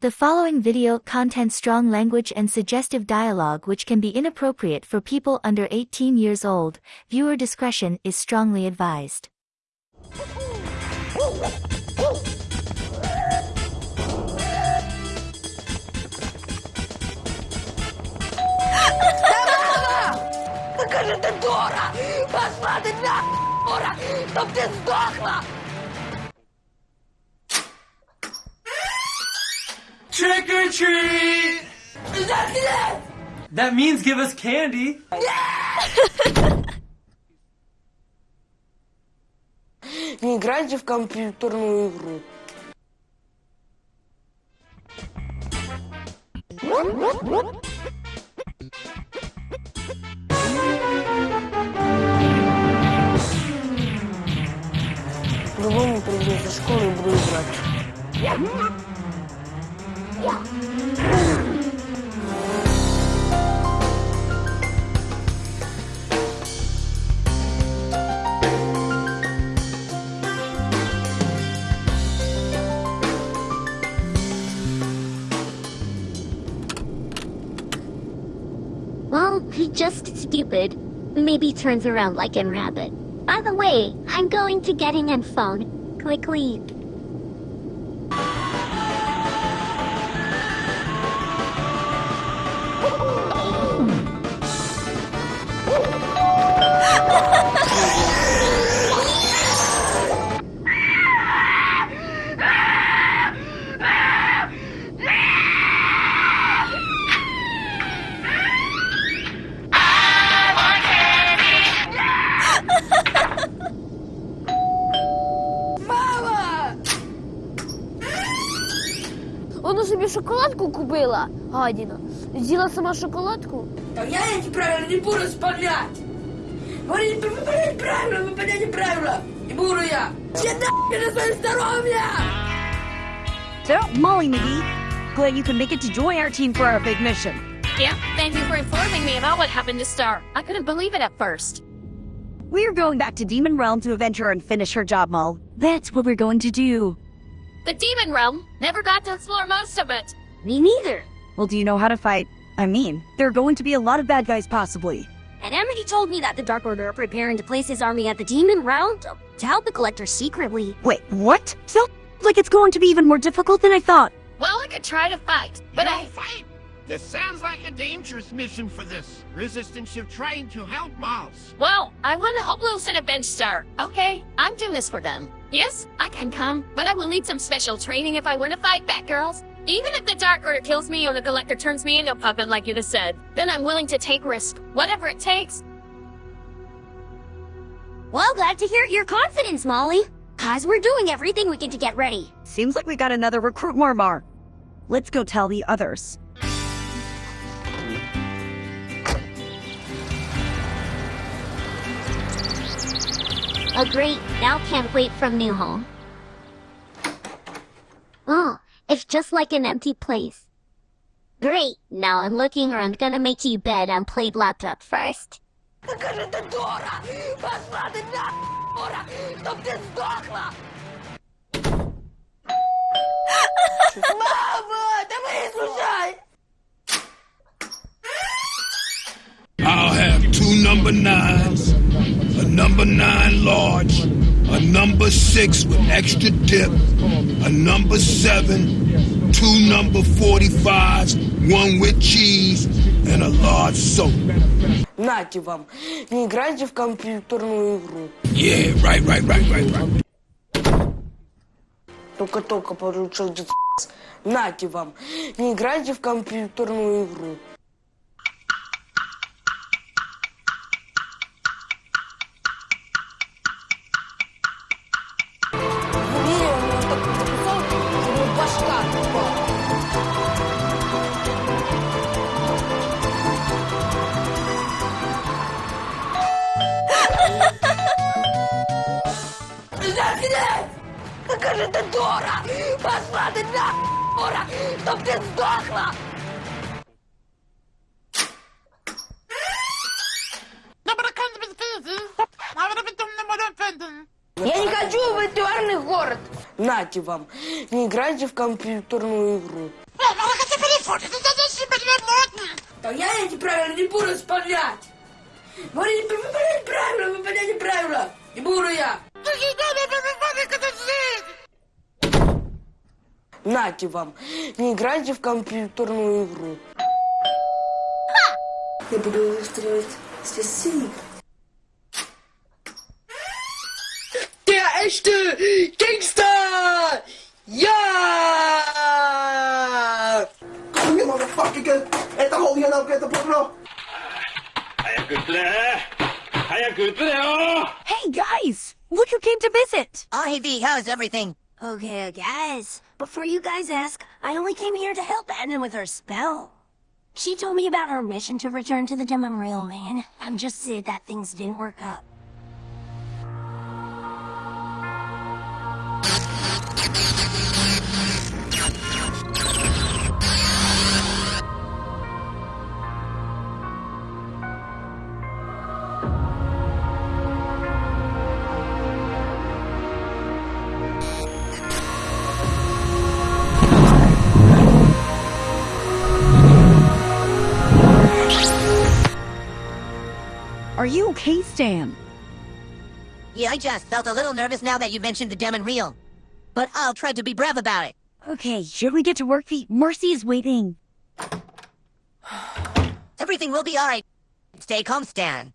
The following video contains strong language and suggestive dialogue which can be inappropriate for people under 18 years old. Viewer discretion is strongly advised. Каже, ти дура! Пошла ти на дура! Чтоб ти здохла! Trick or treat! That means give us candy. Не играйте в компьютерную игру. По-любому приду со школы и буду играть. Well, just stupid. Maybe turns around like in Rabbit. By the way, I'm going to getting in phone. Quickly. шоколадку купила, гадіна. З'їла сама шоколадку. Да я эти правила не буду исполнять! Вы не выполняете правила, выполняйте правила! Не буду я! Я нахуй на свое здоровье! So, Molly McGee, glad you can make it to join our team for our big mission. Yeah, thank you for informing me about what happened to Star. I couldn't believe it at first. We're going back to Demon Realm to avenge her and finish her job, Mol. That's what we're going to do. The Demon Realm never got to explore most of it. Me neither. Well, do you know how to fight? I mean, there are going to be a lot of bad guys possibly. And Amity told me that the Dark Order are preparing to place his army at the Demon Realm to, to help the Collector secretly. Wait, what? So, like it's going to be even more difficult than I thought. Well, I could try to fight, but no I. fight! This sounds like a dangerous mission for this resistance ship trying to help Miles. Well, I want to help Wilson avenge Star. Okay, I'm doing this for them. Yes, I can come, but I will need some special training if I want to fight back, girls. Even if the Dark Order kills me or the Collector turns me into a puppet like you just said, then I'm willing to take risk, whatever it takes. Well, glad to hear your confidence, Molly. Cause we're doing everything we can to get ready. Seems like we got another recruit Marmar. Let's go tell the others. Oh great, now can't wait from new home. Oh, it's just like an empty place. Great, now I'm looking around gonna make you bed and play laptop first. Каже, ти дура! Пошла ти на дура! Чтоб ти здохла! number nine large, a number six with extra dip, a number seven, two number 45s, one with cheese, and a large soap. Нате вам! Не играйте в компьютерную игру. Yeah, right, right, right, right, right. Только-только получил дед Нате вам! Не играйте в компьютерную игру. Какая же ты дура! Пошла ты на дура! Чтоб ты сдохла! Я не хочу в виртуальный город. Нате вам, не играйте в компьютерную игру. Так я эти правила не буду исполнять. Вы не правила, вы выполняете правила. Не буду я. Нате вам, не играйте в компьютерную игру. Я буду устраивать часы. Der echte Gangster! Ja! You motherfucker! Это hol you know, get the bro. Hey guys! Look who came to visit! Oh, hey, V, how's everything? Okay, guys. Before you guys ask, I only came here to help Anna with her spell. She told me about her mission to return to the Demon Realm Man. I'm just sad that things didn't work out. Are you okay, Stan? Yeah, I just felt a little nervous now that you mentioned the Demon Realm. But I'll try to be brave about it. Okay, should we get to work, V? Mercy is waiting. Everything will be alright. Stay calm, Stan.